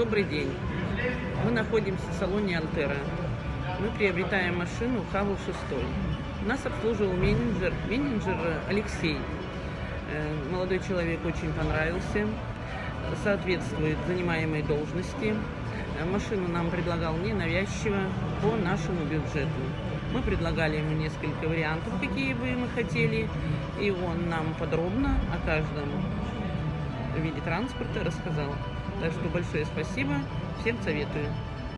Добрый день. Мы находимся в салоне Алтера. Мы приобретаем машину Хаву 6. Нас обслуживал менеджер, менеджер Алексей. Э, Молодой человек очень понравился, соответствует занимаемой должности. Э, Машину нам предлагал ненавязчиво по нашему бюджету. Мы предлагали ему несколько вариантов, какие бы мы хотели, и он нам подробно о каждом виде транспорта рассказал. Так что большое спасибо, всем советую.